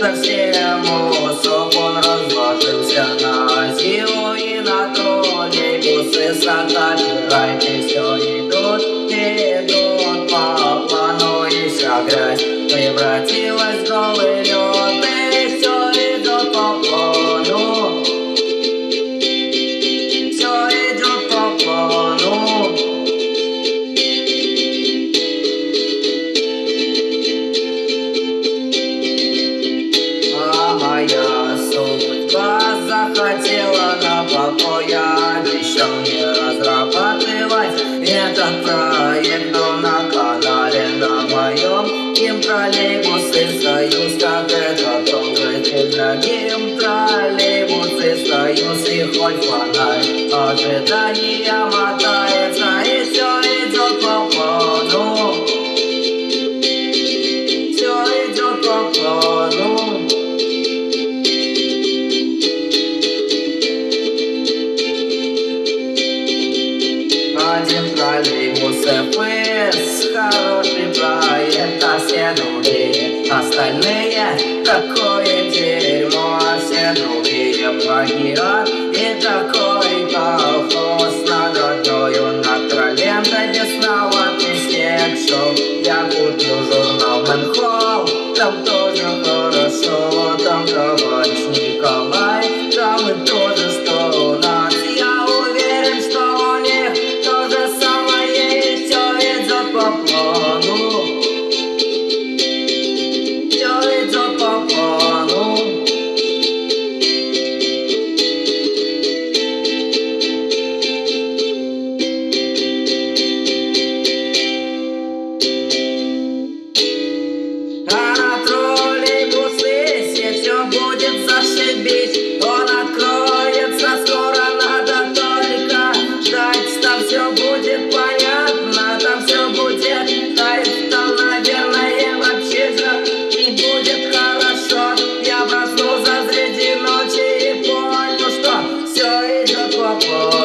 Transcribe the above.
на всему сок он разложился на зиму и на троллейбусы с райки все идут, идут по плану и вся грязь превратилась хотела на покоя Обещал не разрабатывать. Этот проект Но на канале на моем Гимн троллейбусы союз Как это трогательно Гимн троллейбусы союз И хоть фонарь ожидания мотается троллейбусы ФС Хороший проект, а все другие Остальные такое дерьмо, а все другие плагиат И такой колхоз на водою, над троллем До снег шел. Я куплю журнал Мэнхолл Там тоже хорошо, там товарищ Николай Там и то любить Он откроется скоро, надо только ждать. Там все будет понятно, там все будет кайф Там, наверное, вообще все и будет хорошо. Я проснулся среди ночи и понял, что все идет по плану.